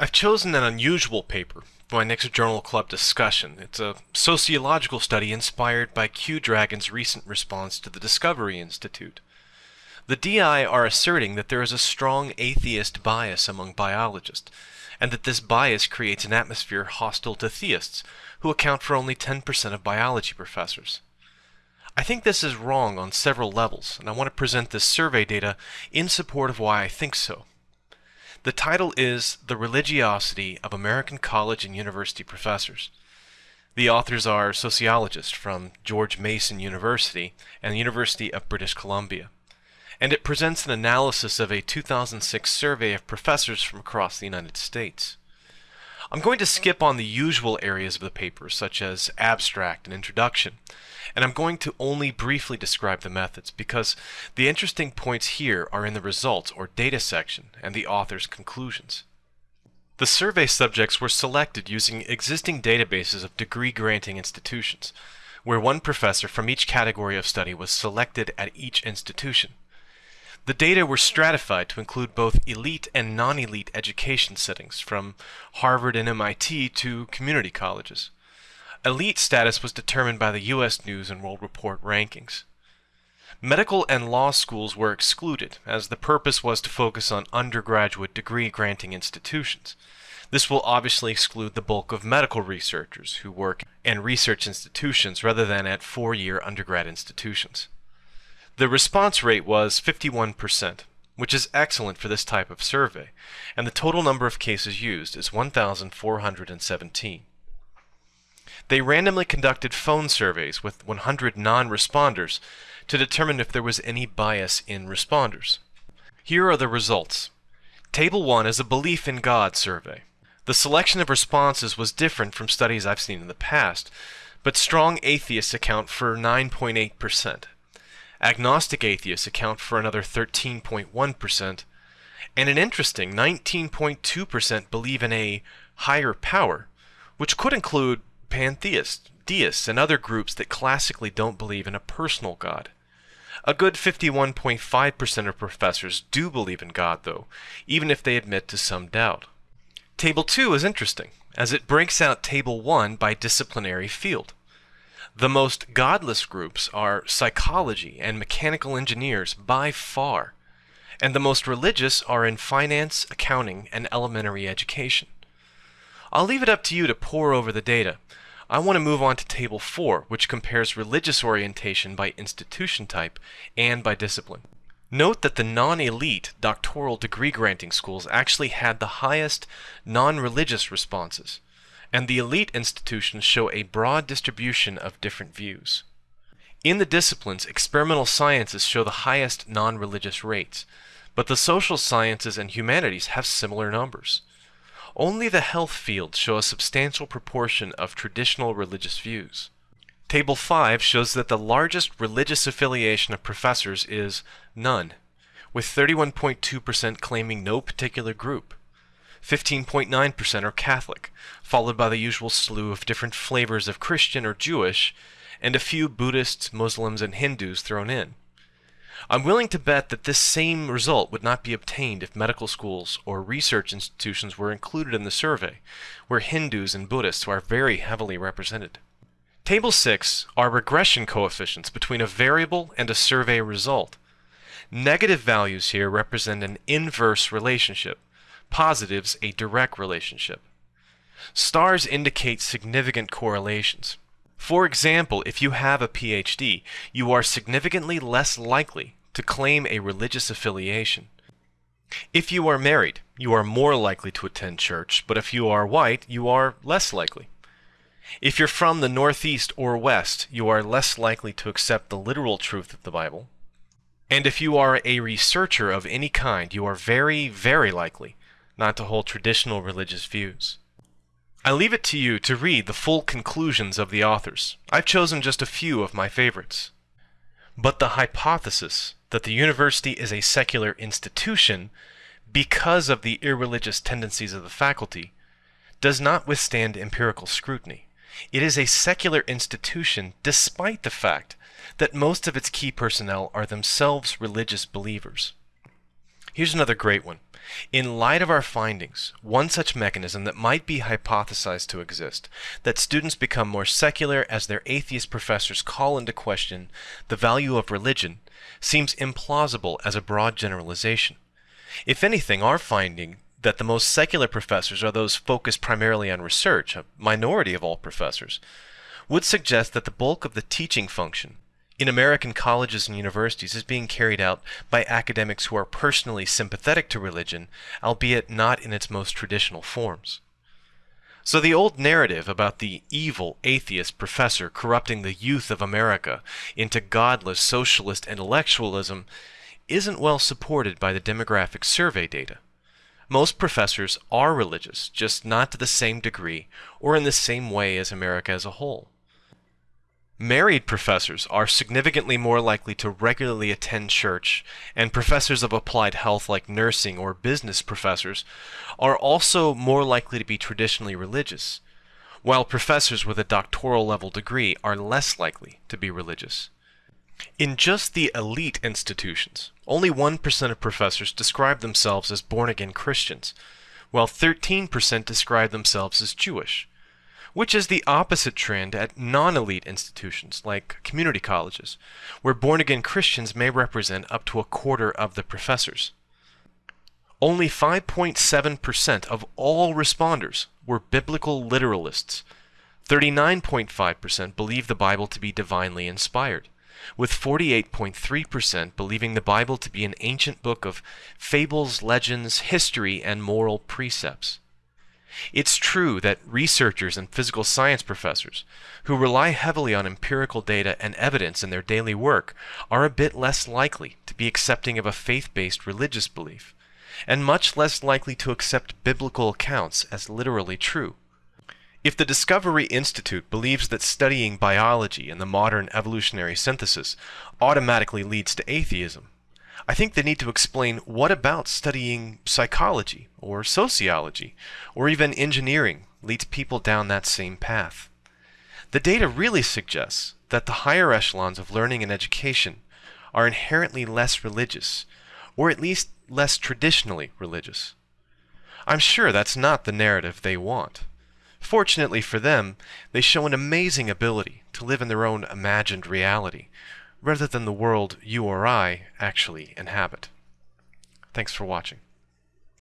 I've chosen an unusual paper for my next Journal Club discussion. It's a sociological study inspired by Q Dragon's recent response to the Discovery Institute. The DI are asserting that there is a strong atheist bias among biologists, and that this bias creates an atmosphere hostile to theists, who account for only 10% of biology professors. I think this is wrong on several levels, and I want to present this survey data in support of why I think so. The title is The Religiosity of American College and University Professors. The authors are sociologists from George Mason University and the University of British Columbia. And it presents an analysis of a 2006 survey of professors from across the United States. I'm going to skip on the usual areas of the paper, such as abstract and introduction, and I'm going to only briefly describe the methods because the interesting points here are in the results or data section and the author's conclusions. The survey subjects were selected using existing databases of degree-granting institutions, where one professor from each category of study was selected at each institution. The data were stratified to include both elite and non-elite education settings, from Harvard and MIT to community colleges. Elite status was determined by the U.S. News and World Report rankings. Medical and law schools were excluded, as the purpose was to focus on undergraduate degree-granting institutions. This will obviously exclude the bulk of medical researchers who work in research institutions rather than at four-year undergrad institutions. The response rate was 51%, which is excellent for this type of survey, and the total number of cases used is 1,417. They randomly conducted phone surveys with 100 non-responders to determine if there was any bias in responders. Here are the results. Table 1 is a belief in God survey. The selection of responses was different from studies I've seen in the past, but strong atheists account for 9.8%. Agnostic atheists account for another 13.1%, and an interesting 19.2% believe in a higher power, which could include pantheists, deists, and other groups that classically don't believe in a personal God. A good 51.5% of professors do believe in God, though, even if they admit to some doubt. Table 2 is interesting, as it breaks out Table 1 by disciplinary field. The most godless groups are psychology and mechanical engineers by far, and the most religious are in finance, accounting, and elementary education. I'll leave it up to you to pore over the data. I want to move on to Table 4, which compares religious orientation by institution type and by discipline. Note that the non-elite doctoral degree granting schools actually had the highest non-religious responses and the elite institutions show a broad distribution of different views. In the disciplines, experimental sciences show the highest non-religious rates, but the social sciences and humanities have similar numbers. Only the health fields show a substantial proportion of traditional religious views. Table 5 shows that the largest religious affiliation of professors is none, with 31.2% claiming no particular group. 15.9% are Catholic, followed by the usual slew of different flavors of Christian or Jewish, and a few Buddhists, Muslims, and Hindus thrown in. I'm willing to bet that this same result would not be obtained if medical schools or research institutions were included in the survey, where Hindus and Buddhists are very heavily represented. Table 6 are regression coefficients between a variable and a survey result. Negative values here represent an inverse relationship, positives a direct relationship. Stars indicate significant correlations. For example, if you have a PhD, you are significantly less likely to claim a religious affiliation. If you are married, you are more likely to attend church, but if you are white, you are less likely. If you're from the Northeast or West, you are less likely to accept the literal truth of the Bible. And if you are a researcher of any kind, you are very, very likely not to hold traditional religious views. I leave it to you to read the full conclusions of the authors. I've chosen just a few of my favorites. But the hypothesis that the university is a secular institution because of the irreligious tendencies of the faculty does not withstand empirical scrutiny. It is a secular institution despite the fact that most of its key personnel are themselves religious believers. Here's another great one. In light of our findings, one such mechanism that might be hypothesized to exist, that students become more secular as their atheist professors call into question the value of religion, seems implausible as a broad generalization. If anything, our finding that the most secular professors are those focused primarily on research, a minority of all professors, would suggest that the bulk of the teaching function in American colleges and universities is being carried out by academics who are personally sympathetic to religion, albeit not in its most traditional forms. So the old narrative about the evil atheist professor corrupting the youth of America into godless socialist intellectualism isn't well supported by the demographic survey data. Most professors are religious, just not to the same degree or in the same way as America as a whole. Married professors are significantly more likely to regularly attend church, and professors of applied health like nursing or business professors are also more likely to be traditionally religious, while professors with a doctoral level degree are less likely to be religious. In just the elite institutions, only 1% of professors describe themselves as born-again Christians, while 13% describe themselves as Jewish which is the opposite trend at non-elite institutions like community colleges, where born-again Christians may represent up to a quarter of the professors. Only 5.7% of all responders were biblical literalists. 39.5% believe the Bible to be divinely inspired, with 48.3% believing the Bible to be an ancient book of fables, legends, history, and moral precepts. It's true that researchers and physical science professors, who rely heavily on empirical data and evidence in their daily work, are a bit less likely to be accepting of a faith-based religious belief, and much less likely to accept biblical accounts as literally true. If the Discovery Institute believes that studying biology and the modern evolutionary synthesis automatically leads to atheism, I think they need to explain what about studying psychology or sociology or even engineering leads people down that same path. The data really suggests that the higher echelons of learning and education are inherently less religious, or at least less traditionally religious. I'm sure that's not the narrative they want. Fortunately for them, they show an amazing ability to live in their own imagined reality, rather than the world you or I actually inhabit. Thanks for watching.